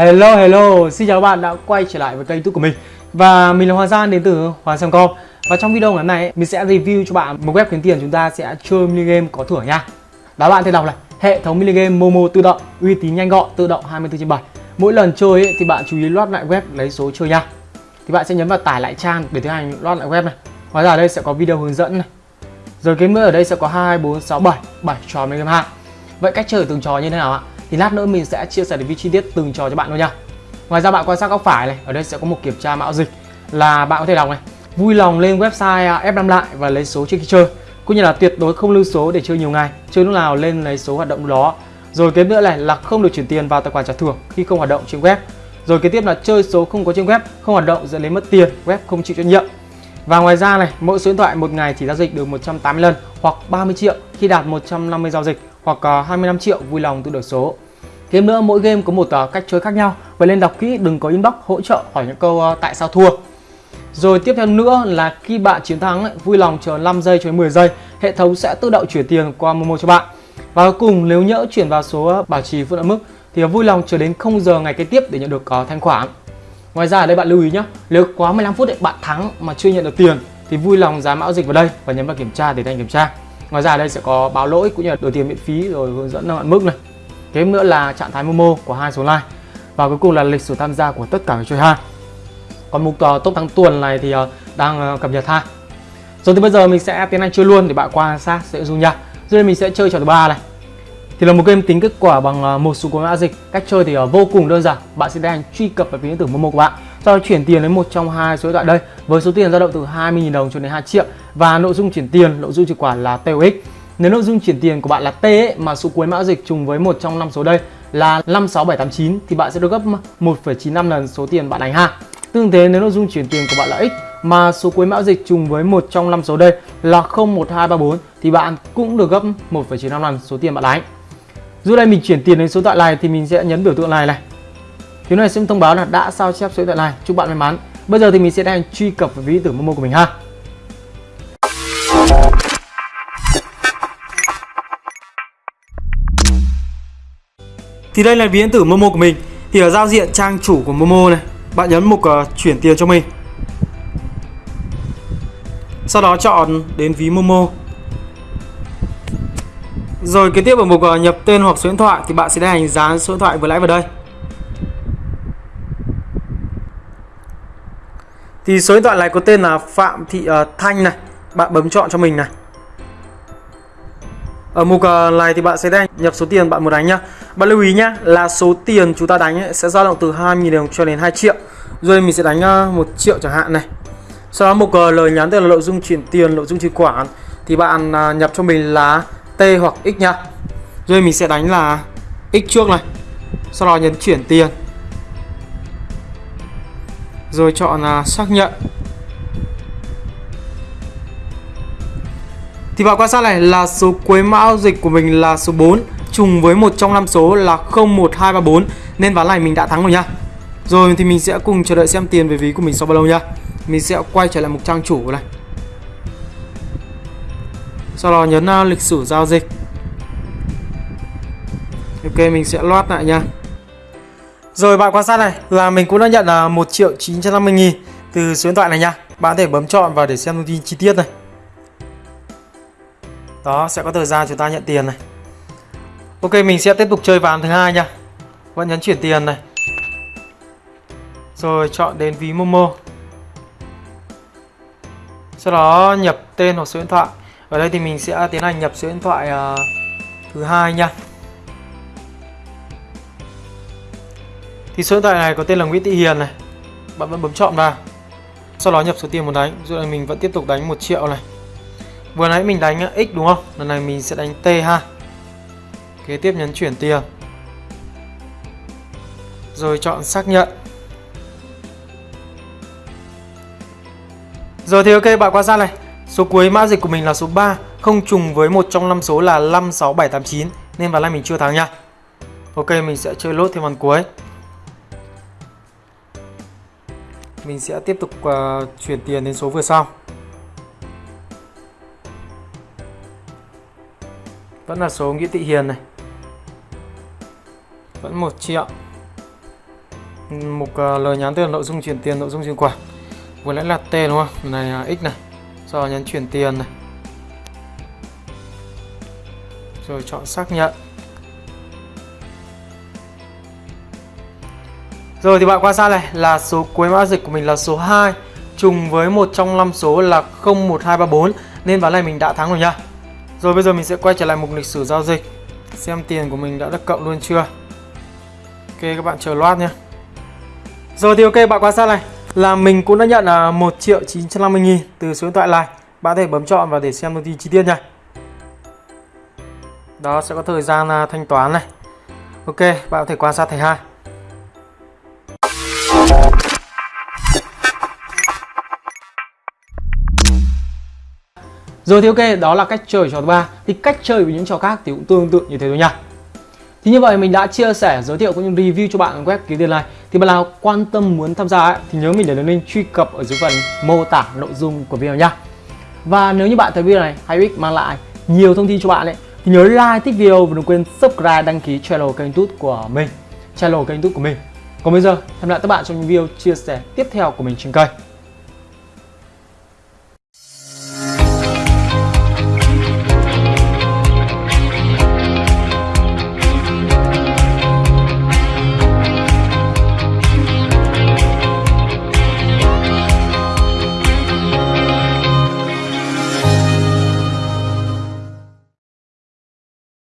Hello hello, xin chào các bạn đã quay trở lại với kênh youtube của mình. Và mình là Hoàng Giang đến từ Hoàng Sam Com. Và trong video ngày hôm nay mình sẽ review cho bạn một web kiếm tiền chúng ta sẽ chơi mini game có thưởng nha. Đó bạn thấy đọc này, hệ thống mini game Momo tự động, uy tín nhanh gọn, tự động 24 trên 7 Mỗi lần chơi ấy, thì bạn chú ý loát lại web lấy số chơi nha. Thì bạn sẽ nhấn vào tải lại trang để tiến hành loát lại web này. Ngoài ra ở đây sẽ có video hướng dẫn này. Rồi cái nữa ở đây sẽ có 2, 4, 6, 7, 7 trò mini game 2 Vậy cách chơi từng trò như thế nào ạ? Thì lát nữa mình sẽ chia sẻ review chi tiết từng trò cho bạn luôn nha. Ngoài ra bạn quan sát góc phải này, ở đây sẽ có một kiểm tra mạo dịch là bạn có thể đọc này. Vui lòng lên website à, F5 lại và lấy số trước khi chơi. Cũng như là tuyệt đối không lưu số để chơi nhiều ngày. Chơi lúc nào lên lấy số hoạt động đó. Rồi kế nữa này là không được chuyển tiền vào tài khoản trả thưởng khi không hoạt động trên web. Rồi kế tiếp là chơi số không có trên web, không hoạt động dẫn đến mất tiền, web không chịu trách nhiệm. Và ngoài ra này, mỗi số điện thoại một ngày chỉ giao dịch được 180 lần hoặc 30 triệu khi đạt 150 giao dịch hoặc à, 25 triệu vui lòng tự đổi số. Thêm nữa mỗi game có một à, cách chơi khác nhau. Vậy nên đọc kỹ đừng có inbox hỗ trợ hỏi những câu à, tại sao thua. Rồi tiếp theo nữa là khi bạn chiến thắng vui lòng chờ 5 giây cho đến 10 giây, hệ thống sẽ tự động chuyển tiền qua Momo cho bạn. Và cuối cùng nếu nhỡ chuyển vào số bảo trì phụ hạn mức thì vui lòng chờ đến 0 giờ ngày kế tiếp để nhận được có thanh khoản. Ngoài ra ở đây bạn lưu ý nhé, nếu quá 15 phút bạn thắng mà chưa nhận được tiền thì vui lòng dán mã dịch vào đây và nhấn vào kiểm tra để thành kiểm tra. Ngoài ra đây sẽ có báo lỗi cũng như là đổi tiền miễn phí rồi hướng dẫn hạn mức này. Kế nữa là trạng thái Momo của hai số like và cuối cùng là lịch sử tham gia của tất cả các chơi ha. Còn mục uh, top tháng tuần này thì uh, đang uh, cập nhật ha. Rồi thì bây giờ mình sẽ tiến hành chơi luôn để bạn quan sát sẽ dung nha. Rồi đây mình sẽ chơi trò thứ ba này. Thì là một game tính kết quả bằng ờ, một số cuốn mã dịch. Cách chơi thì vô cùng đơn giản. Bạn sẽ tiến hành truy cập vào ví điện tử Momo của bạn sau đó chuyển tiền đến một trong hai số điện thoại đây. Với số tiền dao động từ 20.000 đồng cho đến 2 triệu. Và nội dung chuyển tiền nội dung chuyển khoản là TOX nếu nội dung chuyển tiền của bạn là T ấy, mà số cuối mã dịch trùng với một trong năm số đây là 56789 thì bạn sẽ được gấp 1,95 lần số tiền bạn đánh ha. Tương thế nếu nội dung chuyển tiền của bạn là X mà số cuối mã dịch trùng với một trong năm số đây là 01234 thì bạn cũng được gấp 1,95 lần số tiền bạn đánh. Dù đây mình chuyển tiền đến số điện thoại này thì mình sẽ nhấn biểu tượng này này. Điều này sẽ thông báo là đã sao chép số điện thoại này. Chúc bạn may mắn. Bây giờ thì mình sẽ đang truy cập vào ví điện tử Momo của mình ha. Thì đây là ví điện tử Momo của mình. Thì ở giao diện trang chủ của Momo này, bạn nhấn mục uh, chuyển tiền cho mình. Sau đó chọn đến ví Momo. Rồi kế tiếp ở mục uh, nhập tên hoặc số điện thoại thì bạn sẽ đánh dán số điện thoại vừa nãy vào đây. Thì số điện thoại này có tên là Phạm Thị uh, Thanh này. Bạn bấm chọn cho mình này. Ở mục uh, này thì bạn sẽ đánh nhập số tiền bạn muốn đánh nhá. Bạn lưu ý nhá là số tiền chúng ta đánh ấy, sẽ dao động từ 2.000 đồng cho đến 2 triệu. Rồi mình sẽ đánh ờ, uh, 1 triệu chẳng hạn này. Sau đó mục uh, lời nhắn tên là nội dung chuyển tiền, nội dung chuyển khoản Thì bạn uh, nhập cho mình là T hoặc X nhá. Rồi mình sẽ đánh là X trước này. Sau đó nhấn chuyển tiền rồi chọn là xác nhận. Thì bạn quan sát này, là số cuối mã dịch của mình là số 4 trùng với một trong năm số là 01234 nên ván này mình đã thắng rồi nha. Rồi thì mình sẽ cùng chờ đợi xem tiền về ví của mình sau bao lâu nha. Mình sẽ quay trở lại mục trang chủ này. Sau đó nhấn à, lịch sử giao dịch. Ok, mình sẽ loát lại nha rồi bạn quan sát này là mình cũng đã nhận là 1 triệu 950 nghìn từ số điện thoại này nha. Bạn có thể bấm chọn vào để xem thông tin chi tiết này. Đó sẽ có thời gian chúng ta nhận tiền này. Ok mình sẽ tiếp tục chơi ván thứ hai nha. Vẫn nhấn chuyển tiền này. Rồi chọn đến ví Momo. Sau đó nhập tên hoặc số điện thoại. Ở đây thì mình sẽ tiến hành nhập số điện thoại uh, thứ hai nha. Thì số điện thoại này có tên là Nguyễn Thị Hiền này. Bạn vẫn bấm chọn vào. Sau đó nhập số tiền muốn đánh. Rồi mình vẫn tiếp tục đánh một triệu này. Vừa nãy mình đánh x đúng không? Lần này mình sẽ đánh t ha. Kế tiếp nhấn chuyển tiền. Rồi chọn xác nhận. Rồi thì ok, bạn quan sát này. Số cuối mã dịch của mình là số 3 Không trùng với một trong năm số là 56789 Nên vào nay mình chưa thắng nha. Ok, mình sẽ chơi lốt thêm ván cuối. Mình sẽ tiếp tục uh, chuyển tiền đến số vừa sau. Vẫn là số Nguyễn Thị Hiền này. Vẫn 1 triệu. Mục uh, lời nhắn tức là nội dung chuyển tiền nội dung chuyển khoản. Vừa nãy là t đúng không? Này là x này. Sau đó nhấn chuyển tiền này. Rồi chọn xác nhận. Rồi thì bạn quan sát này là số cuối mã dịch của mình là số 2 trùng với một trong năm số là 01234 nên ván này mình đã thắng rồi nha. Rồi bây giờ mình sẽ quay trở lại mục lịch sử giao dịch xem tiền của mình đã được cộng luôn chưa. Ok các bạn chờ loát nha. Rồi thì ok bạn quan sát này là mình cũng đã nhận là 1 triệu 950 nghìn từ số điện thoại này. Bạn có thể bấm chọn và để xem thông tin chi tiết nha. Đó sẽ có thời gian à, thanh toán này. Ok, bạn có thể quan sát thầy hai. Rồi thì ok, đó là cách chơi trò thứ ba. Thì cách chơi với những trò khác thì cũng tương tự như thế thôi nha. Thì như vậy mình đã chia sẻ, giới thiệu cũng như review cho bạn web kiếm tiền này. Thì bạn nào quan tâm muốn tham gia ấy, thì nhớ mình để đường link truy cập ở dưới phần mô tả nội dung của video nha. Và nếu như bạn thấy video này hay ích mang lại nhiều thông tin cho bạn ấy thì nhớ like thích video và đừng quên subscribe đăng ký channel kênh YouTube của mình, channel kênh YouTube của mình. Còn bây giờ, hẹn gặp lại các bạn trong những video chia sẻ tiếp theo của mình trên kênh.